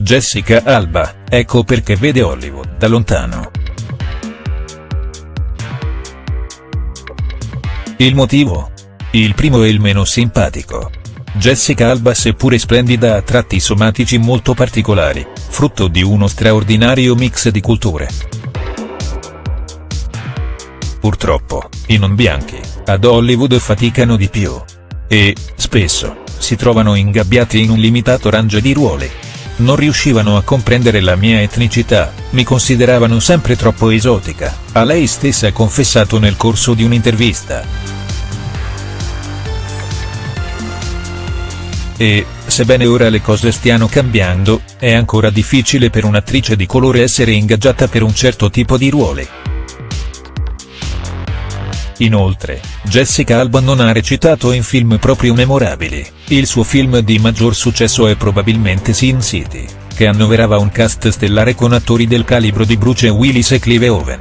Jessica Alba, ecco perché vede Hollywood da lontano. Il motivo? Il primo e il meno simpatico. Jessica Alba seppure splendida ha tratti somatici molto particolari, frutto di uno straordinario mix di culture. Purtroppo, i non bianchi, ad Hollywood faticano di più. E, spesso, si trovano ingabbiati in un limitato range di ruoli. Non riuscivano a comprendere la mia etnicità, mi consideravano sempre troppo esotica, a lei stessa confessato nel corso di un'intervista. E, sebbene ora le cose stiano cambiando, è ancora difficile per un'attrice di colore essere ingaggiata per un certo tipo di ruoli. Inoltre, Jessica Alba non ha recitato in film proprio memorabili, il suo film di maggior successo è probabilmente Sin City, che annoverava un cast stellare con attori del calibro di Bruce Willis e Clive Owen.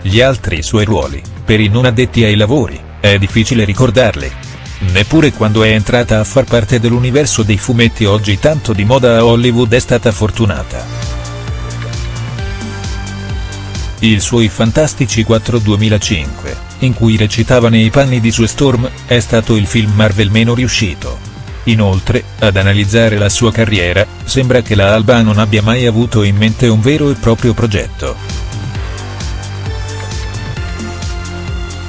Gli altri suoi ruoli, per i non addetti ai lavori, è difficile ricordarli. Neppure quando è entrata a far parte dell'universo dei fumetti oggi tanto di moda a Hollywood è stata fortunata. Il suoi Fantastici 4 2005, in cui recitava nei panni di Sue Storm, è stato il film Marvel meno riuscito. Inoltre, ad analizzare la sua carriera, sembra che la Alba non abbia mai avuto in mente un vero e proprio progetto.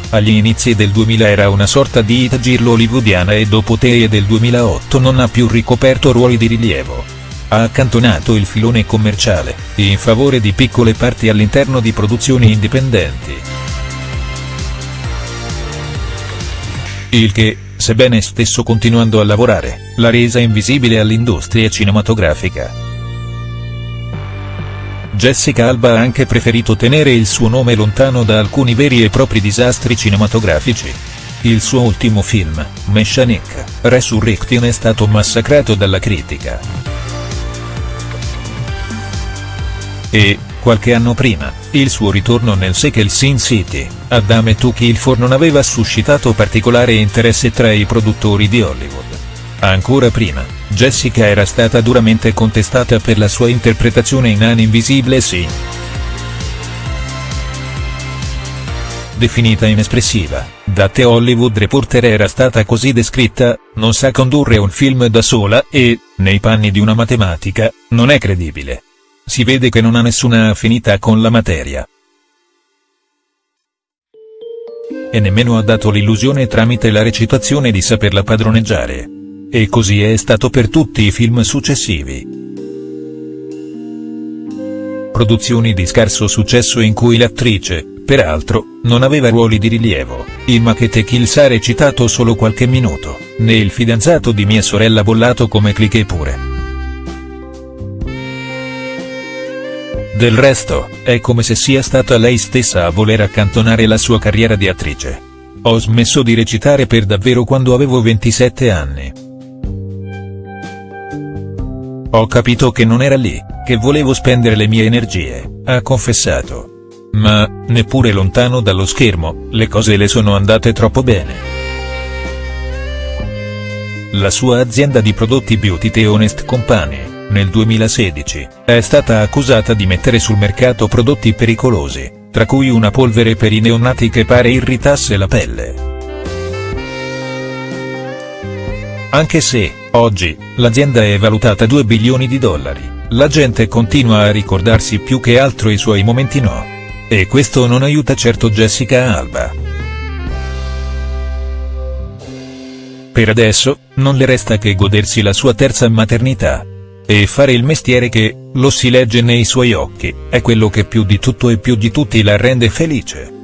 Agli inizi del 2000 era una sorta di hit girlo hollywoodiana e dopo Tee del 2008 non ha più ricoperto ruoli di rilievo ha accantonato il filone commerciale, in favore di piccole parti all'interno di produzioni indipendenti. Il che, sebbene stesso continuando a lavorare, l'ha resa invisibile all'industria cinematografica. Jessica Alba ha anche preferito tenere il suo nome lontano da alcuni veri e propri disastri cinematografici. Il suo ultimo film, Messianic, Resurrection è stato massacrato dalla critica. E, qualche anno prima, il suo ritorno nel sequel Sin City, Adam to Kill For non aveva suscitato particolare interesse tra i produttori di Hollywood. Ancora prima, Jessica era stata duramente contestata per la sua interpretazione in An Invisible Sin. Definita inespressiva, da The Hollywood Reporter era stata così descritta, non sa condurre un film da sola e, nei panni di una matematica, non è credibile si vede che non ha nessuna affinità con la materia. E nemmeno ha dato l'illusione tramite la recitazione di saperla padroneggiare. E così è stato per tutti i film successivi. Produzioni di scarso successo in cui l'attrice, peraltro, non aveva ruoli di rilievo, in Machete Kills ha recitato solo qualche minuto, né il fidanzato di mia sorella bollato come cliché pure. Del resto, è come se sia stata lei stessa a voler accantonare la sua carriera di attrice. Ho smesso di recitare per davvero quando avevo 27 anni. Ho capito che non era lì, che volevo spendere le mie energie, ha confessato. Ma, neppure lontano dallo schermo, le cose le sono andate troppo bene. La sua azienda di prodotti beauty The Honest Company nel 2016, è stata accusata di mettere sul mercato prodotti pericolosi, tra cui una polvere per i neonati che pare irritasse la pelle. Anche se, oggi, l'azienda è valutata 2 bilioni di dollari, la gente continua a ricordarsi più che altro i suoi momenti no. E questo non aiuta certo Jessica Alba. Per adesso, non le resta che godersi la sua terza maternità. E fare il mestiere che, lo si legge nei suoi occhi, è quello che più di tutto e più di tutti la rende felice.